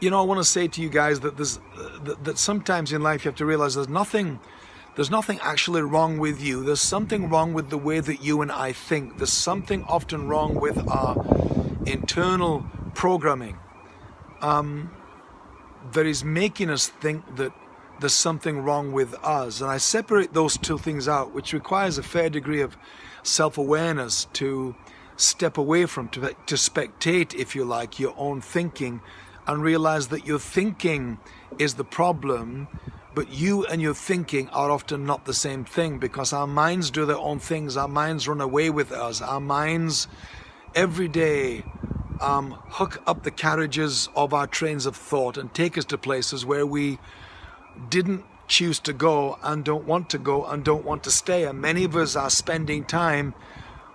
you know, I want to say to you guys that there's that, that sometimes in life you have to realize there's nothing there's nothing actually wrong with you. There's something wrong with the way that you and I think. There's something often wrong with our internal programming um, that is making us think that there's something wrong with us. And I separate those two things out, which requires a fair degree of self-awareness to step away from, to, to spectate, if you like, your own thinking and realize that your thinking is the problem but you and your thinking are often not the same thing because our minds do their own things. Our minds run away with us. Our minds every day um, hook up the carriages of our trains of thought and take us to places where we didn't choose to go and don't want to go and don't want to stay. And many of us are spending time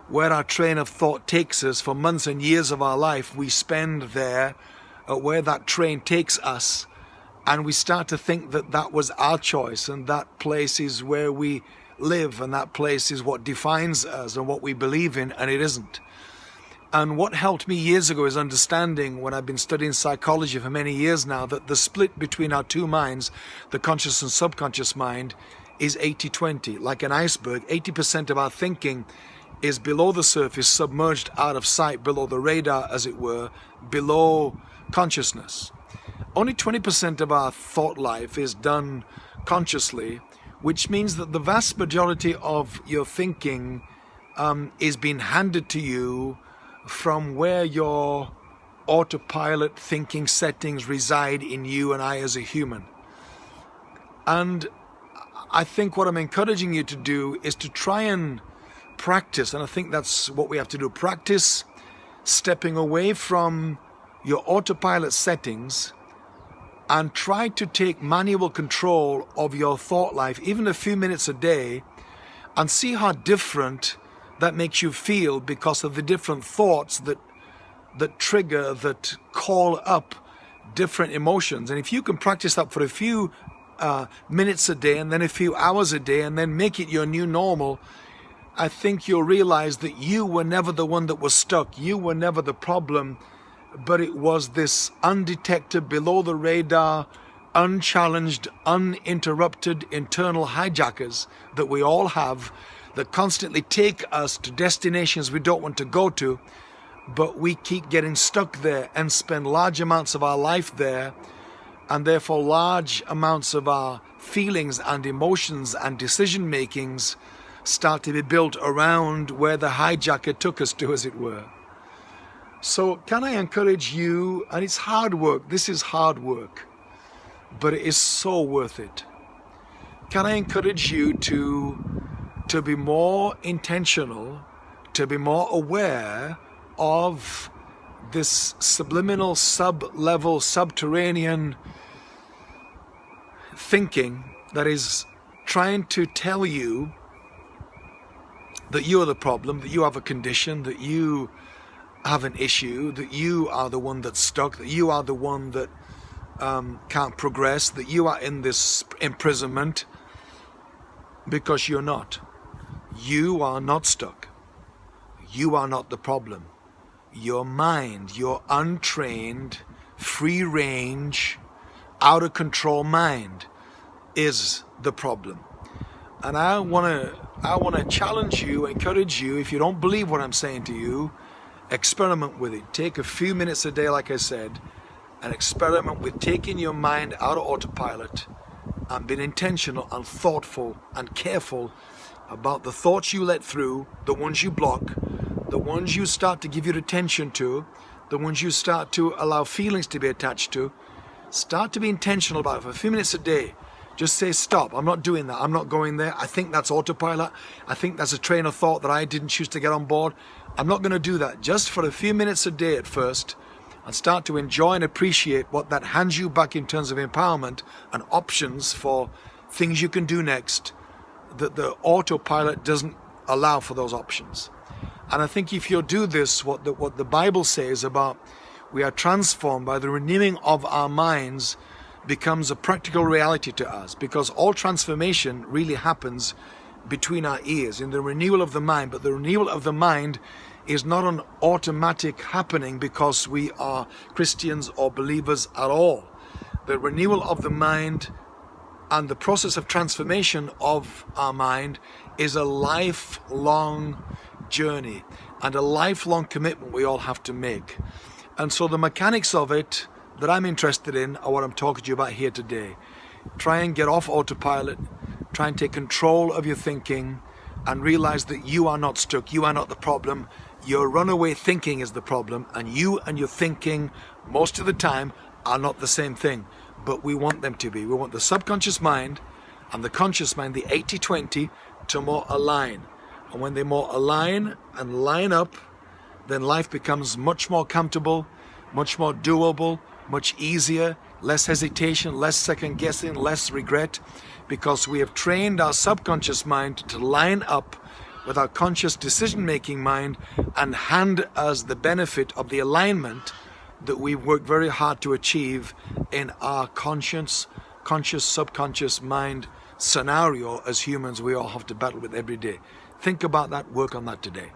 where our train of thought takes us for months and years of our life. We spend there uh, where that train takes us and we start to think that that was our choice and that place is where we live and that place is what defines us and what we believe in and it isn't. And what helped me years ago is understanding when I've been studying psychology for many years now that the split between our two minds, the conscious and subconscious mind, is 80-20. Like an iceberg, 80% of our thinking is below the surface, submerged out of sight, below the radar as it were, below consciousness only 20% of our thought life is done consciously, which means that the vast majority of your thinking um, is being handed to you from where your autopilot thinking settings reside in you and I as a human. And I think what I'm encouraging you to do is to try and practice, and I think that's what we have to do, practice stepping away from your autopilot settings and try to take manual control of your thought life, even a few minutes a day, and see how different that makes you feel because of the different thoughts that that trigger, that call up different emotions. And if you can practice that for a few uh, minutes a day and then a few hours a day and then make it your new normal, I think you'll realize that you were never the one that was stuck. You were never the problem but it was this undetected, below the radar, unchallenged, uninterrupted internal hijackers that we all have that constantly take us to destinations we don't want to go to, but we keep getting stuck there and spend large amounts of our life there, and therefore large amounts of our feelings and emotions and decision makings start to be built around where the hijacker took us to, as it were. So can I encourage you, and it's hard work, this is hard work, but it is so worth it. Can I encourage you to, to be more intentional, to be more aware of this subliminal, sub-level, subterranean thinking that is trying to tell you that you are the problem, that you have a condition, that you have an issue, that you are the one that's stuck, that you are the one that um, can't progress, that you are in this imprisonment because you're not. You are not stuck. You are not the problem. Your mind, your untrained, free range, out of control mind is the problem. And I want to I want to challenge you, encourage you, if you don't believe what I'm saying to you, experiment with it. Take a few minutes a day, like I said, and experiment with taking your mind out of autopilot and being intentional and thoughtful and careful about the thoughts you let through, the ones you block, the ones you start to give your attention to, the ones you start to allow feelings to be attached to. Start to be intentional about it for a few minutes a day. Just say, stop, I'm not doing that, I'm not going there. I think that's autopilot. I think that's a train of thought that I didn't choose to get on board. I'm not going to do that just for a few minutes a day at first and start to enjoy and appreciate what that hands you back in terms of empowerment and options for things you can do next that the autopilot doesn't allow for those options. And I think if you do this, what the, what the Bible says about we are transformed by the renewing of our minds becomes a practical reality to us because all transformation really happens between our ears in the renewal of the mind but the renewal of the mind is not an automatic happening because we are Christians or believers at all. The renewal of the mind and the process of transformation of our mind is a lifelong journey and a lifelong commitment we all have to make. And so the mechanics of it that I'm interested in are what I'm talking to you about here today. Try and get off autopilot, try and take control of your thinking and realize that you are not stuck, you are not the problem, your runaway thinking is the problem and you and your thinking most of the time are not the same thing, but we want them to be. We want the subconscious mind and the conscious mind, the 80-20, to more align. And when they more align and line up, then life becomes much more comfortable, much more doable, much easier, less hesitation, less second guessing, less regret, because we have trained our subconscious mind to line up with our conscious decision-making mind and hand us the benefit of the alignment that we've worked very hard to achieve in our conscious, conscious, subconscious mind scenario as humans we all have to battle with every day. Think about that, work on that today.